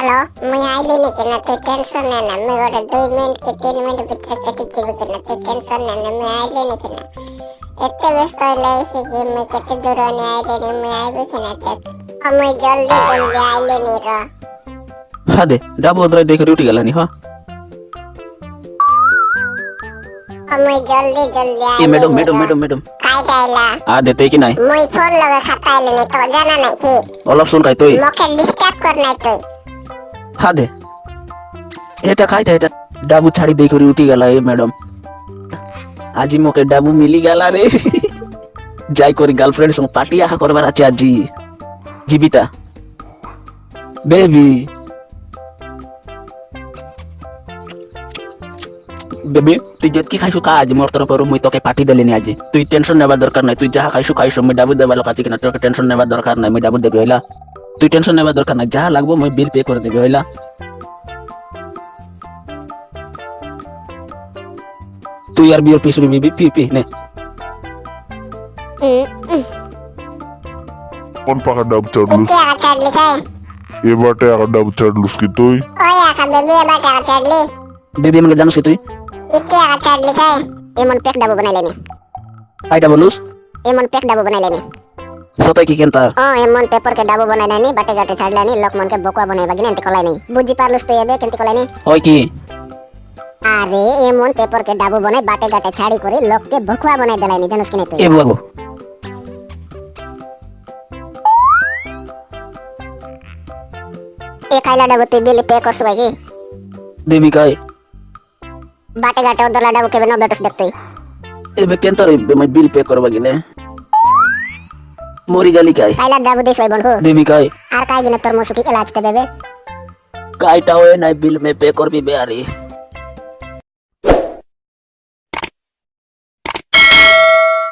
Hello মুই আইলি নি কেন তুই টেনশন নে না মুই ওটা দুই মিনিট কি তিন মিনিট ভিতরে কেটে দিবি কেন তুই টেনশন নে না মুই আইলি নি কেন এত ব্যস্ত হইলে এসে কি মুই কেতে দূর নি আইলি নি মুই আইবি কেন তে মুই জলদি জলদি আইলি নি র হ্যাঁ দে ডাবু ওদের দেখে উঠে গেলানি হ্যাঁ মুই জলদি জলদি আইলি ম্যাডাম ম্যাডাম ম্যাডাম ম্যাডাম কাই গাইলা আ দে কি নাই মুই ফোন লগে খাতা আইলি নি তো জানা নাই কি অলপ শুন খাই তুই মুখে ডিস্টার্ব কর নাই তুই হ্যাঁ দে এটা খাইটা এটা ডাবু ছাড়ি দেই করে উঠি গেলা এ ম্যাডাম। আজি মোকে ডাবু মিলি গেলা রে। যাই করি গার্লফ্রেন্ড সঙ্গে পার্টি আহা করবার আছে আজি। জীবিতা। বেবি। বেবি, তুই যেতকি খাইছু কা আজ, মোর তরফରୁ মুই তোকে পার্টি দেলিনি আজি। তুই টেনশন নেবার দরকার নাই, তুই যাহা খাইছু খাইছু, মুই ডাবু দেবার লোক আছে কিনা, তোকে টেনশন নেবার দরকার নাই, মুই ডাবু দেবি, হইলা? তুই টেনশন নেবার দরকার নাই যাহা লাগবো মুই বিল পে করে দেবি হইলা। তুই আর বিয়ের পিছনে বিবি পি পি নে। হুম। হুম। কোন পাকা ডাব চড়লুস ইতি আকা চাডলি খাই এবারটা একটা ডাব চড়লুস কি তুই? ওই আকা বেবি এবার আকা চাডলি বেবি আমাকে জানিস কি তুই? ইতি আকা চাডলি খাই এমন পেক ডাবু বানাইলেনি আইটা বলুস। এমন পেক ডাবু বানাইলেনি সতাই কি কেনতা? ও এমন পেপার কে ডাবু বানাইলেনি বাটে গাটে ছাড়লেনি লোকমন কে বকুয়া বানাইবা গিনে এন্টি কলাই নাই বুঝি পারলুস তুই এবে কেনতি কলাই নাই হয় কি? আরে এমন পেপার কে ডাবু বানাই বাটে গাটে ছাড়ি করে লোককে বকুয়া বানাই দেলাইনি জানিস কিনে তুই? এ বাবু এ খাইলা ডাবু তুই বিল পে করছ ভাই কি? দেবি কাই। বাটে গাটে ওদলা ডাবু কেবে ন বেটস দেখ এবে কেনতা রে বিল পে করবা গিনে মরি গালি কাই খাইলা ডাবু দিস ভাই বন্ধু দেবি কাই আর কাই গিনে তোর মুসুকি এলাজ তে বেবে কাইটা